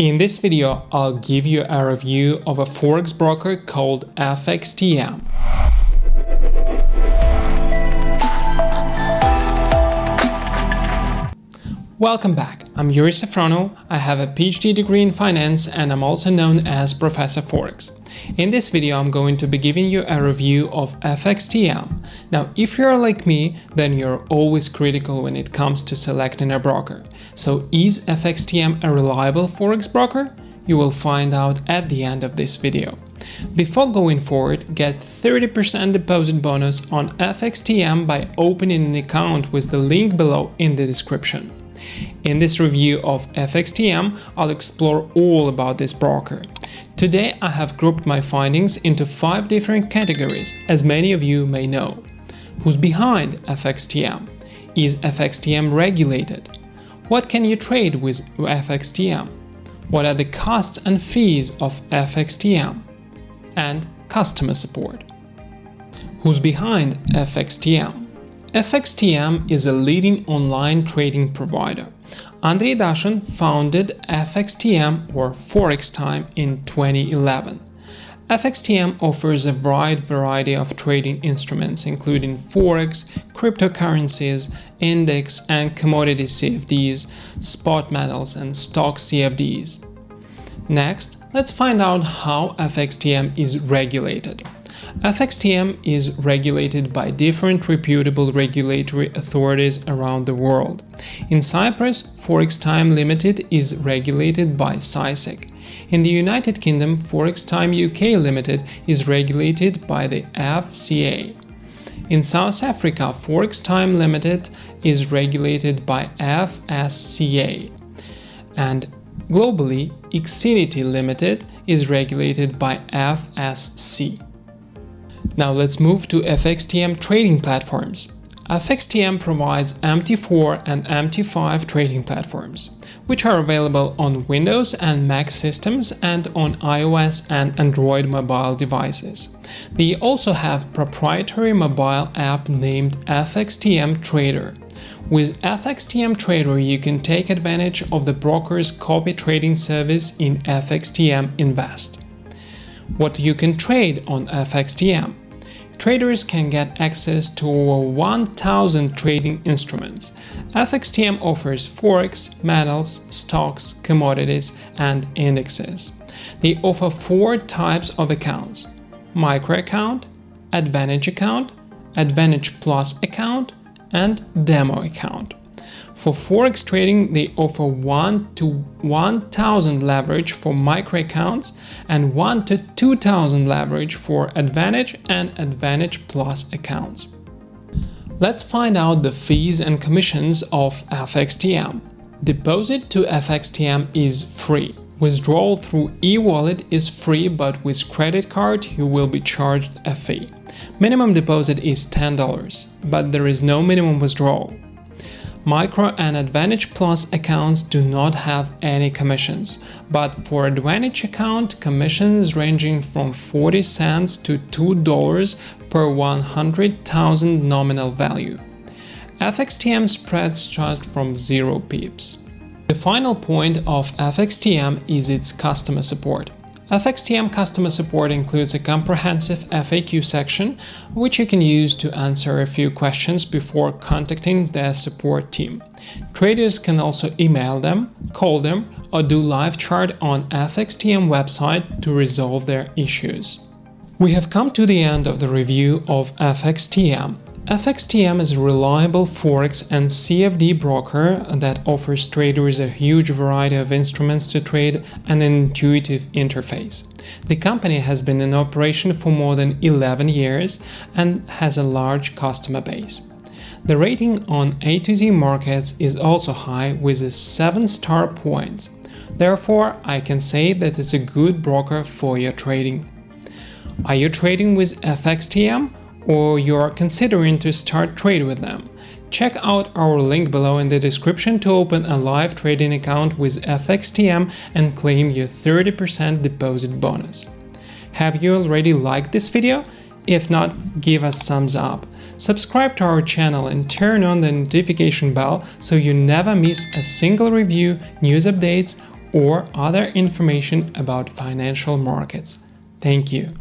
In this video, I'll give you a review of a forex broker called FXTM. Welcome back, I'm Yuri Safrono, I have a PhD degree in finance and I'm also known as Professor Forex. In this video I'm going to be giving you a review of FXTM. Now if you're like me, then you're always critical when it comes to selecting a broker. So is FXTM a reliable Forex broker? You will find out at the end of this video. Before going forward, get 30% deposit bonus on FXTM by opening an account with the link below in the description. In this review of FXTM, I'll explore all about this broker. Today I have grouped my findings into five different categories, as many of you may know. Who's behind FXTM? Is FXTM regulated? What can you trade with FXTM? What are the costs and fees of FXTM? And customer support. Who's behind FXTM? FXTM is a leading online trading provider. Andrei Dashin founded FXTM or Forex Time in 2011. FXTM offers a wide variety of trading instruments including Forex, cryptocurrencies, index and commodity CFDs, spot metals and stock CFDs. Next, let's find out how FXTM is regulated. FXTM is regulated by different reputable regulatory authorities around the world. In Cyprus, Forex Time Limited is regulated by CySEC. In the United Kingdom, Forex Time UK Limited is regulated by the FCA. In South Africa, Forex Time Limited is regulated by FSCA. And globally, Exinity Limited is regulated by FSC. Now let's move to FXTM trading platforms. FXTM provides MT4 and MT5 trading platforms, which are available on Windows and Mac systems and on iOS and Android mobile devices. They also have proprietary mobile app named FXTM Trader. With FXTM Trader, you can take advantage of the broker's copy trading service in FXTM Invest. What you can trade on FXTM traders can get access to over 1000 trading instruments. FXTM offers forex, metals, stocks, commodities, and indexes. They offer four types of accounts micro account, advantage account, advantage plus account, and demo account. For Forex trading, they offer 1 to 1000 leverage for micro accounts and 1 to 2000 leverage for Advantage and Advantage Plus accounts. Let's find out the fees and commissions of FXTM. Deposit to FXTM is free. Withdrawal through e-wallet is free but with credit card you will be charged a fee. Minimum deposit is $10, but there is no minimum withdrawal. Micro and Advantage Plus accounts do not have any commissions, but for Advantage account, commissions ranging from 40 cents to $2 per 100,000 nominal value. FXTM spreads start from 0 pips. The final point of FXTM is its customer support. FXTM customer support includes a comprehensive FAQ section, which you can use to answer a few questions before contacting their support team. Traders can also email them, call them, or do live chat on FXTM website to resolve their issues. We have come to the end of the review of FXTM. FXTM is a reliable Forex and CFD broker that offers traders a huge variety of instruments to trade and an intuitive interface. The company has been in operation for more than 11 years and has a large customer base. The rating on A to Z markets is also high with a 7 star points. Therefore, I can say that it's a good broker for your trading. Are you trading with FXTM? Or you're considering to start trade with them, check out our link below in the description to open a live trading account with FXTM and claim your 30% deposit bonus. Have you already liked this video? If not, give us thumbs up. Subscribe to our channel and turn on the notification bell so you never miss a single review, news updates or other information about financial markets. Thank you.